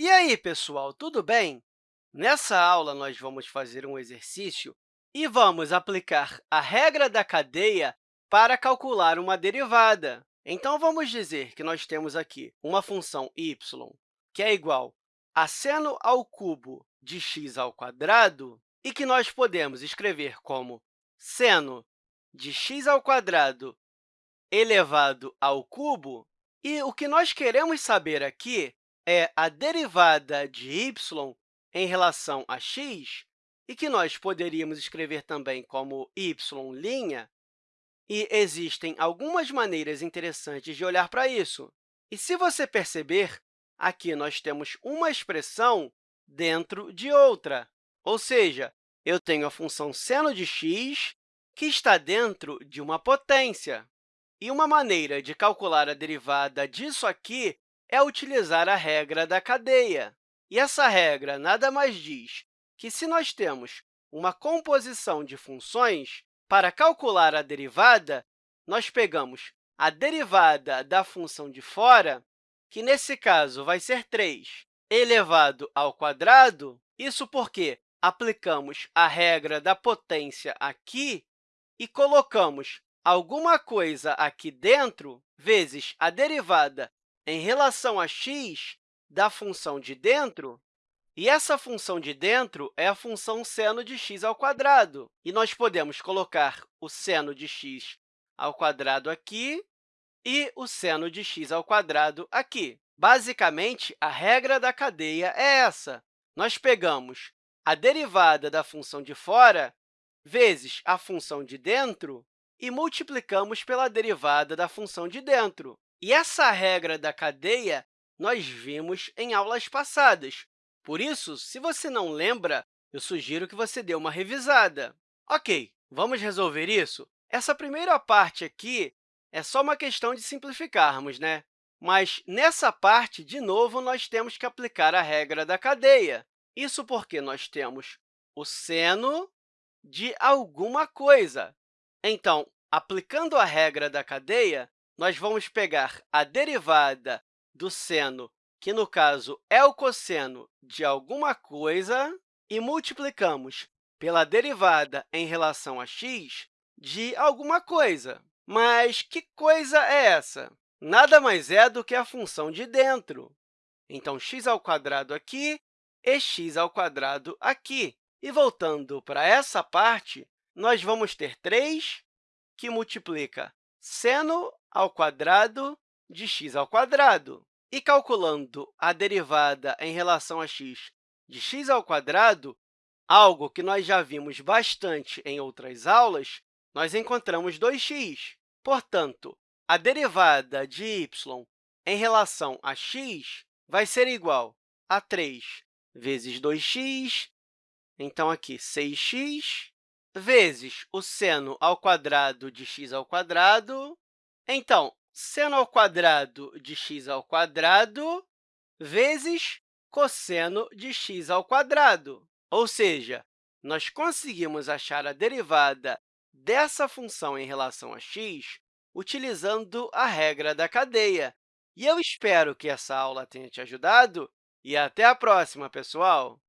E aí, pessoal, tudo bem? Nessa aula, nós vamos fazer um exercício e vamos aplicar a regra da cadeia para calcular uma derivada. Então, vamos dizer que nós temos aqui uma função y, que é igual a seno ao cubo de x ao quadrado, e que nós podemos escrever como seno de x ao quadrado elevado ao cubo. E o que nós queremos saber aqui é a derivada de y em relação a x, e que nós poderíamos escrever também como y', e existem algumas maneiras interessantes de olhar para isso. E se você perceber, aqui nós temos uma expressão dentro de outra, ou seja, eu tenho a função seno de x, que está dentro de uma potência. E uma maneira de calcular a derivada disso aqui é utilizar a regra da cadeia. E essa regra nada mais diz que, se nós temos uma composição de funções, para calcular a derivada, nós pegamos a derivada da função de fora, que, nesse caso, vai ser 3 elevado ao quadrado, isso porque aplicamos a regra da potência aqui e colocamos alguma coisa aqui dentro vezes a derivada em relação a x da função de dentro, e essa função de dentro é a função seno de x ao quadrado. E nós podemos colocar o seno de x ao quadrado aqui e o seno de x ao quadrado aqui. Basicamente, a regra da cadeia é essa. Nós pegamos a derivada da função de fora vezes a função de dentro e multiplicamos pela derivada da função de dentro. E essa regra da cadeia nós vimos em aulas passadas. Por isso, se você não lembra, eu sugiro que você dê uma revisada. Ok, vamos resolver isso? Essa primeira parte aqui é só uma questão de simplificarmos, né? Mas, nessa parte, de novo, nós temos que aplicar a regra da cadeia. Isso porque nós temos o seno de alguma coisa. Então, aplicando a regra da cadeia, nós vamos pegar a derivada do seno, que, no caso, é o cosseno de alguma coisa, e multiplicamos pela derivada em relação a x de alguma coisa. Mas que coisa é essa? Nada mais é do que a função de dentro. Então, x ao quadrado aqui e x ao quadrado aqui. E voltando para essa parte, nós vamos ter 3, que multiplica seno ao quadrado de x ao quadrado. E calculando a derivada em relação a x de x ao quadrado, algo que nós já vimos bastante em outras aulas, nós encontramos 2x. Portanto, a derivada de y em relação a x vai ser igual a 3 vezes 2x, então, aqui, 6x, vezes o seno ao quadrado de x ao quadrado. Então, seno ao quadrado de x ao quadrado vezes cosseno de x ao quadrado. Ou seja, nós conseguimos achar a derivada dessa função em relação a x utilizando a regra da cadeia. E eu espero que essa aula tenha te ajudado e até a próxima, pessoal!